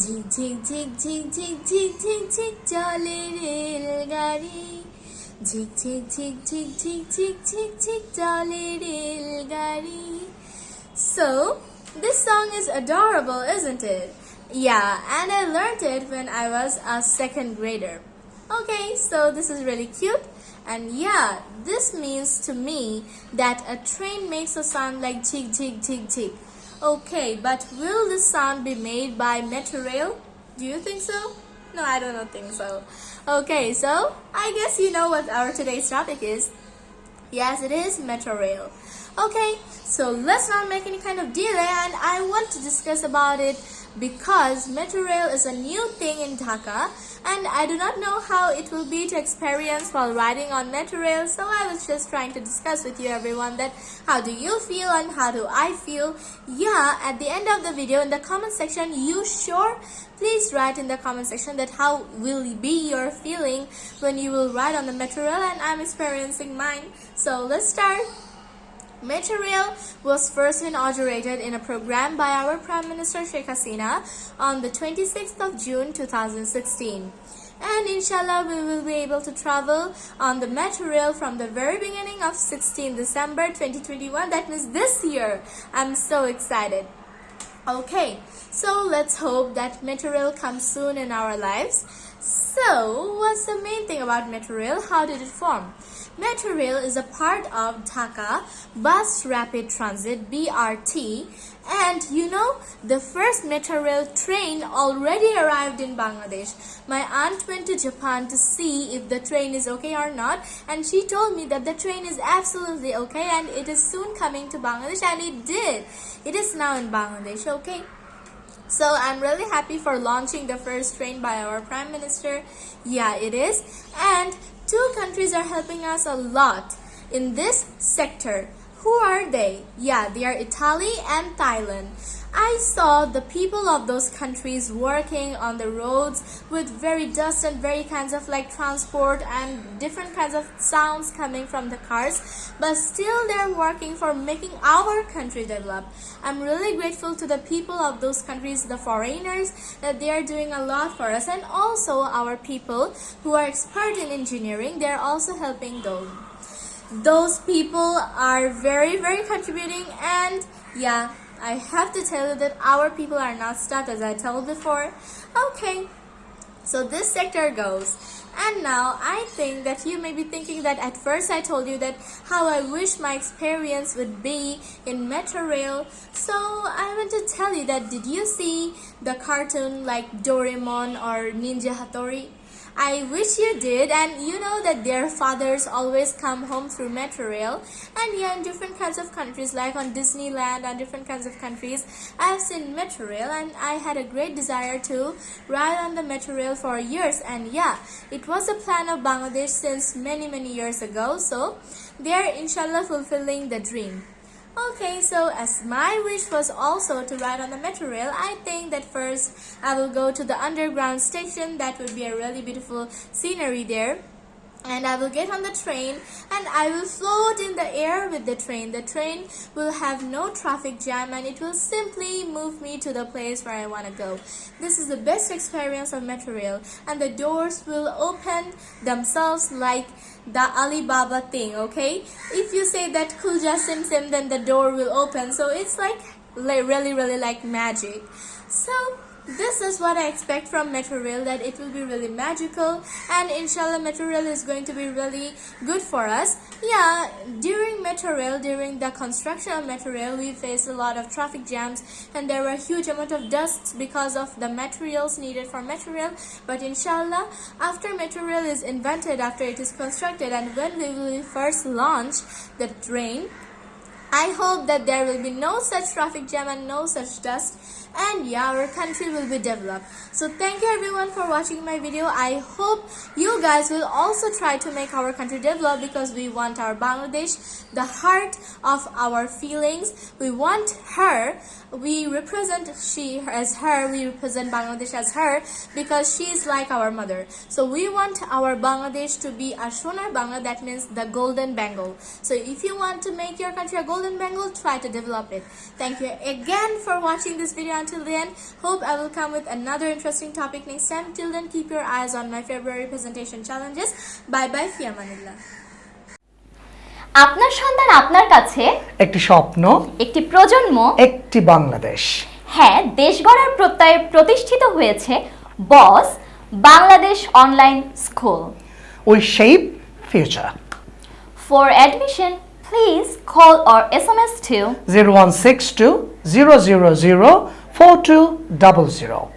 ঝিকঝিক ঝিকঝিক ঝিকঝিক ঝিকঝিক চলে রেলগাড়ি ঝিকঝিক ঝিকঝিক ঝিকঝিক ঝিকঝিক চলে রেলগাড়ি So, this song is adorable, isn't it? Yeah, and I learned it when I was a second grader. Okay, so this is really cute. And yeah, this means to me that a train makes a sound like jig jig jig jig. Okay, but will this sound be made by Metrorail? Do you think so? No, I don't think so. Okay, so I guess you know what our today's topic is. Yes, it is Rail. Okay, so let's not make any kind of delay and I want to discuss about it because Metro Rail is a new thing in Dhaka and I do not know how it will be to experience while riding on Metro Rail so I was just trying to discuss with you everyone that how do you feel and how do I feel. Yeah, at the end of the video in the comment section you sure please write in the comment section that how will be your feeling when you will ride on the Metro Rail and I'm experiencing mine. So let's start. Rail was first inaugurated in a program by our Prime Minister Sheikh Hasina on the 26th of June 2016. And inshallah, we will be able to travel on the Rail from the very beginning of 16 December 2021. That means this year. I'm so excited. Okay, so let's hope that Rail comes soon in our lives. So, what's the main thing about Rail? How did it form? Metro Rail is a part of Dhaka Bus Rapid Transit BRT and you know the first Metro Rail train already arrived in Bangladesh. My aunt went to Japan to see if the train is okay or not and she told me that the train is absolutely okay and it is soon coming to Bangladesh and it did. It is now in Bangladesh, okay? So I'm really happy for launching the first train by our Prime Minister. Yeah, it is. And two countries are helping us a lot in this sector. Who are they? Yeah, they are Italy and Thailand. I saw the people of those countries working on the roads with very dust and very kinds of like transport and different kinds of sounds coming from the cars but still they're working for making our country develop. I'm really grateful to the people of those countries, the foreigners, that they are doing a lot for us and also our people who are expert in engineering, they're also helping those. Those people are very very contributing and yeah I have to tell you that our people are not stuck as I told before. Okay, so this sector goes. And now I think that you may be thinking that at first I told you that how I wish my experience would be in Metro Rail. So I want to tell you that did you see the cartoon like Doraemon or Ninja Hattori? I wish you did. And you know that their fathers always come home through metro rail and yeah in different kinds of countries like on Disneyland and different kinds of countries I have seen metro rail and I had a great desire to ride on the metro rail for years. And yeah it was a plan of Bangladesh since many many years ago. So they are inshallah fulfilling the dream. Okay, so as my wish was also to ride on the metro rail, I think that first I will go to the underground station. That would be a really beautiful scenery there. And I will get on the train and I will float in the air with the train. The train will have no traffic jam and it will simply move me to the place where I want to go. This is the best experience of metro rail and the doors will open themselves like the Alibaba thing, okay? If you say that Kulja Sim Sim, then the door will open. So it's like really, really like magic. So this is what I expect from Metro Rail that it will be really magical and inshallah Metro Rail is going to be really good for us. Yeah, during Metro Rail, during the construction of Metro Rail, we faced a lot of traffic jams and there were huge amount of dust because of the materials needed for Metro Rail. But inshallah, after Metro Rail is invented, after it is constructed and when we will first launch the train, I hope that there will be no such traffic jam and no such dust and yeah our country will be developed. So thank you everyone for watching my video. I hope you guys will also try to make our country develop because we want our bangladesh the heart of our feelings. We want her. We represent she as her. We represent bangladesh as her because she is like our mother. So we want our bangladesh to be a shonar bangla. That means the golden bengal so if you want to make your country a golden bengal try to develop it. Thank you again for watching this video until then, hope I will come with another interesting topic next time. Till then, keep your eyes on my February presentation challenges. Bye bye, Fiamanillah. আপনার সন্তান আপনার কাছে একটি স্বপ্ন একটি প্রজন্ম একটি বাংলাদেশ হ্যাঁ দেশ গড়ার প্রত্যয়ে প্রতিষ্ঠিত হয়েছে Boss Bangladesh online school we shape future for admission please call or S M S Zero zero zero four two double zero.